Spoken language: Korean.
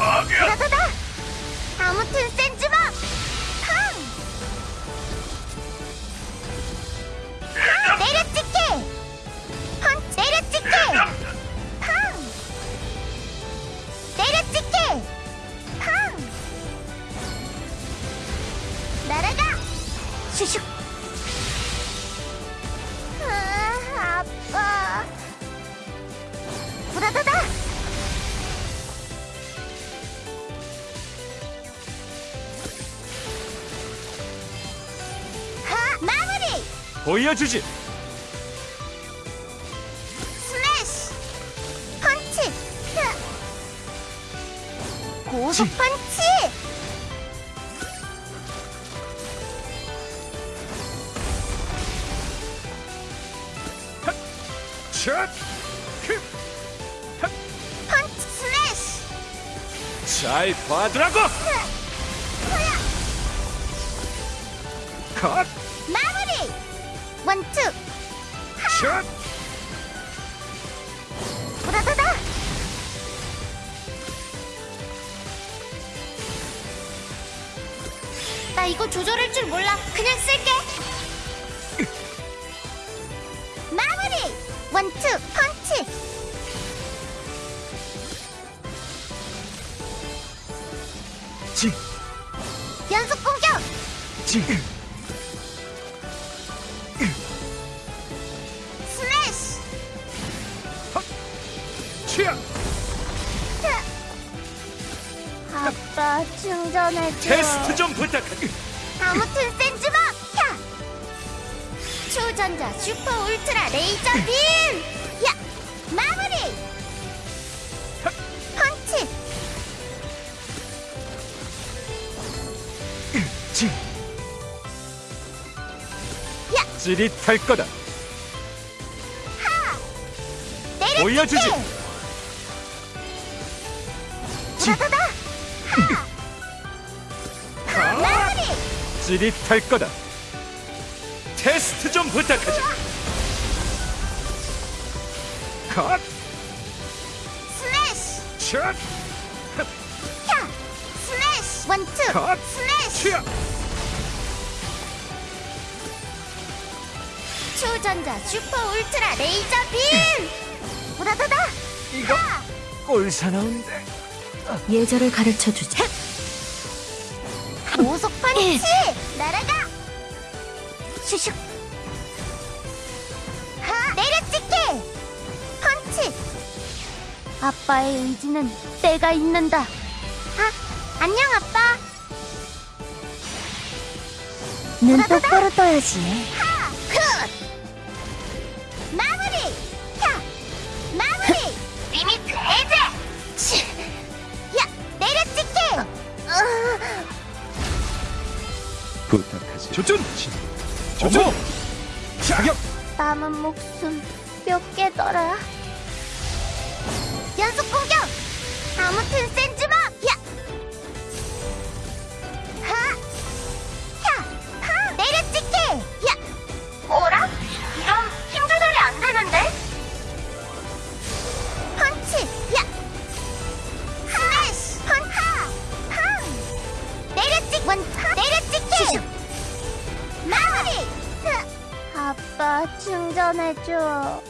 다다다! 아무튼 센즈마! 팡! 팡! 내려찍게! 팡! 내려찍게! 팡! 내려찍게! 팡! 날아가! 슈슉! 아, 아빠. 부다다다! 보여주지. 스매시! 펀치! 흐! 고속 지. 펀치! 펀치 스매시! 잘 봐두라고. 컷. 마무리! 원투! 샷. 부다다다! 나 이거 조절할 줄 몰라. 그냥 쓸게. 마무리! 원투 펀치! 지. 연속 공격! 지. 아빠 충전해줘. 테스트 좀 부탁할게. 아무튼 센즈마! 야! 초전자 슈퍼 울트라 레이저 빔! 야! 마무리! 펀치! 지. 야! 찌릿할 거다. 내려찍게! 보여주지. 지. 부다다다! 하! 마무리! 찌릿할 거다. 테스트 좀 부탁하지. 컷. 스매시! 샷. 야! 스매시! One two! 컷. 스매시! 취향. 초전자 슈퍼 울트라 레이저 빔! 부다다다! 이거 꼴사나운데. 예절을 가르쳐 주지. 고속 펀치! 날아가! 슈슉! 하! 내려찍게! 펀치! 아빠의 의지는 때가 있는다. 아, 안녕 아빠. 눈 똑바로 떠야지. 부탁하지. 조준. 조준. 자격. 남은 목숨 몇 개더라? 충전해줘.